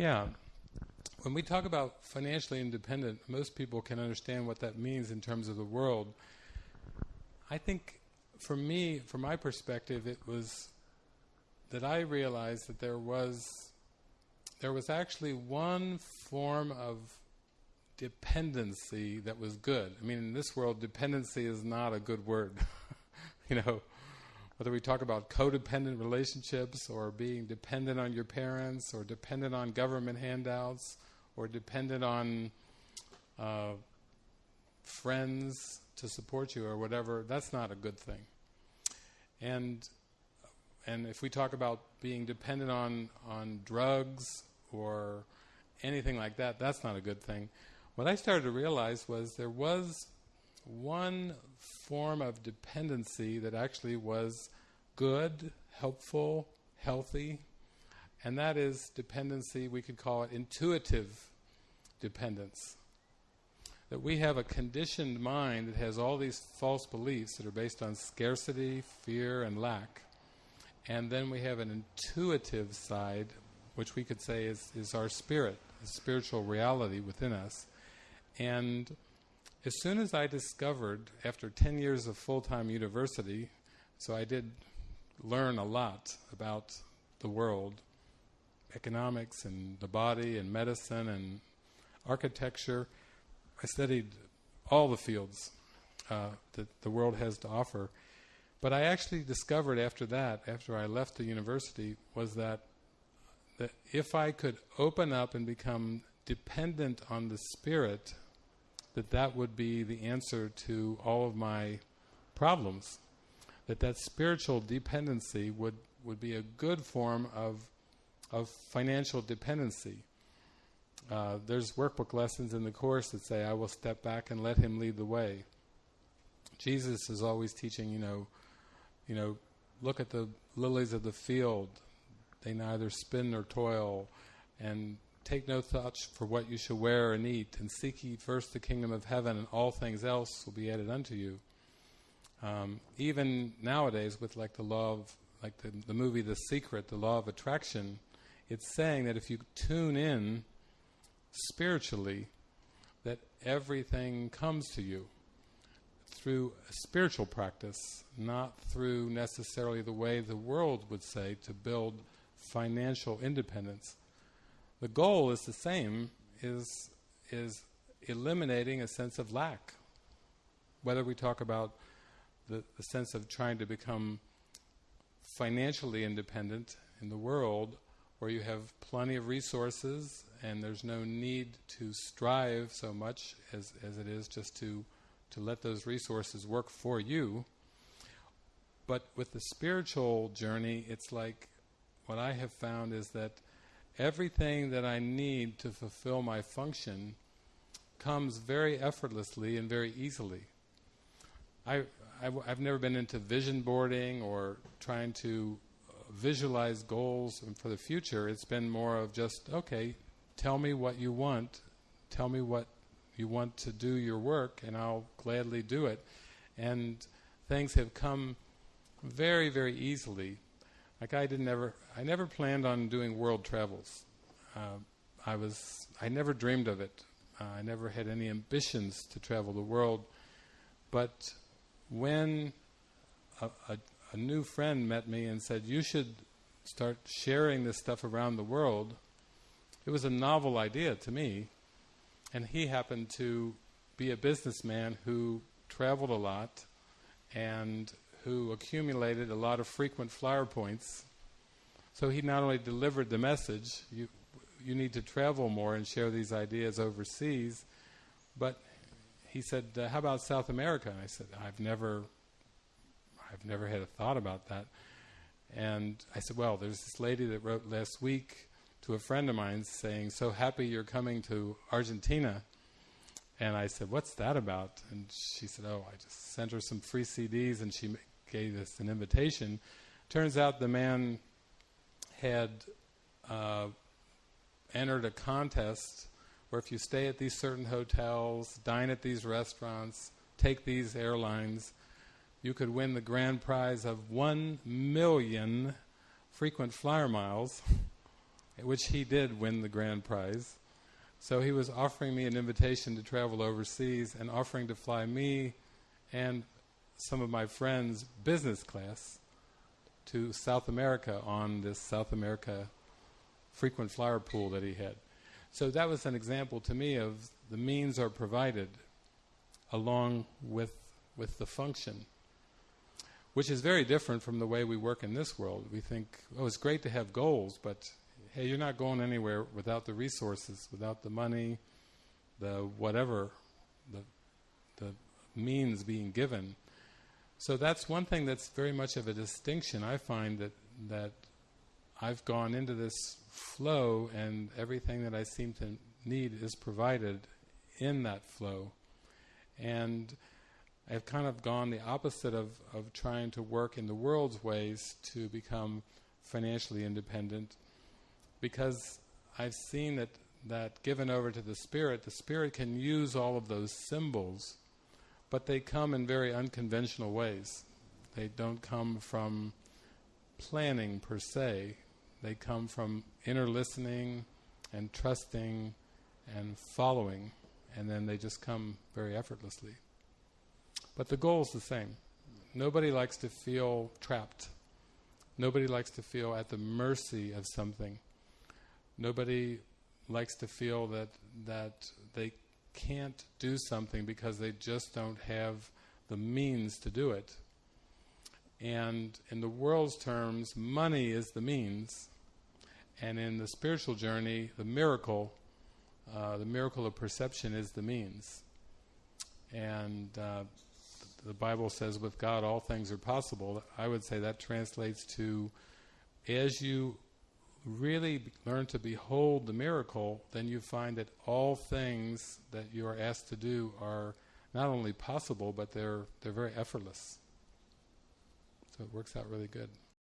Yeah. When we talk about financially independent, most people can understand what that means in terms of the world. I think for me, from my perspective, it was that I realized that there was there was actually one form of dependency that was good. I mean, in this world, dependency is not a good word. you know, whether we talk about codependent relationships or being dependent on your parents or dependent on government handouts or dependent on uh, friends to support you or whatever, that's not a good thing. And and if we talk about being dependent on on drugs or anything like that, that's not a good thing. What I started to realize was there was one form of dependency that actually was good, helpful, healthy, and that is dependency, we could call it intuitive dependence. That we have a conditioned mind that has all these false beliefs that are based on scarcity, fear, and lack. And then we have an intuitive side, which we could say is, is our spirit, a spiritual reality within us. And as soon as I discovered, after 10 years of full time university, so I did learn a lot about the world economics and the body and medicine and architecture. I studied all the fields uh, that the world has to offer. But I actually discovered after that, after I left the university, was that, that if I could open up and become dependent on the spirit that that would be the answer to all of my problems. That that spiritual dependency would, would be a good form of, of financial dependency. Uh, there's workbook lessons in the course that say, I will step back and let him lead the way. Jesus is always teaching, you know, you know, look at the lilies of the field. They neither spin nor toil. And take no thought for what you shall wear and eat, and seek ye first the kingdom of heaven, and all things else will be added unto you. Um, even nowadays, with like the law of, like the, the movie The Secret, the law of attraction, it's saying that if you tune in spiritually, that everything comes to you through a spiritual practice, not through necessarily the way the world would say to build financial independence the goal is the same is is eliminating a sense of lack whether we talk about the, the sense of trying to become financially independent in the world where you have plenty of resources and there's no need to strive so much as, as it is just to, to let those resources work for you. But with the spiritual journey, it's like what I have found is that everything that I need to fulfill my function comes very effortlessly and very easily. I, I, have never been into vision boarding or trying to uh, visualize goals for the future. It's been more of just, okay, tell me what you want, tell me what you want to do your work, and I'll gladly do it. And things have come very, very easily like I didn't ever, I never planned on doing world travels. Uh, I was, I never dreamed of it. Uh, I never had any ambitions to travel the world. But when a, a, a new friend met me and said, "You should start sharing this stuff around the world," it was a novel idea to me. And he happened to be a businessman who traveled a lot and who accumulated a lot of frequent flyer points. So he not only delivered the message, you, you need to travel more and share these ideas overseas, but he said, uh, "How about South America?" And I said, "I've never, I've never had a thought about that." And I said, "Well, there's this lady that wrote last week to a friend of mine saying, "So happy you're coming to Argentina." And I said, "What's that about?" And she said, "Oh, I just sent her some free CDs, and she gave us an invitation. Turns out the man had uh, entered a contest where if you stay at these certain hotels, dine at these restaurants, take these airlines, you could win the grand prize of one million frequent flyer miles. which he did win the grand prize. So he was offering me an invitation to travel overseas and offering to fly me and some of my friends business class to South America on this South America frequent flyer pool that he had. So that was an example to me of the means are provided along with with the function, which is very different from the way we work in this world. We think, oh, it's great to have goals, but hey, you're not going anywhere without the resources, without the money, the whatever, the the means being given. So that's one thing that's very much of a distinction. I find that that I've gone into this flow, and everything that I seem to need is provided in that flow, and I've kind of gone the opposite of, of trying to work in the world's ways to become financially independent because I've seen that, that given over to the Spirit, the Spirit can use all of those symbols, but they come in very unconventional ways. They don't come from planning per se, they come from inner listening and trusting and following, and then they just come very effortlessly. But the goal is the same. Nobody likes to feel trapped. Nobody likes to feel at the mercy of something. Nobody likes to feel that that they can't do something because they just don't have the means to do it. And in the world's terms, money is the means, and in the spiritual journey, the miracle, uh, the miracle of perception is the means. And uh, the Bible says, with God all things are possible. I would say that translates to as you really learn to behold the miracle, then you find that all things that you are asked to do are not only possible, but they're they're very effortless. So it works out really good.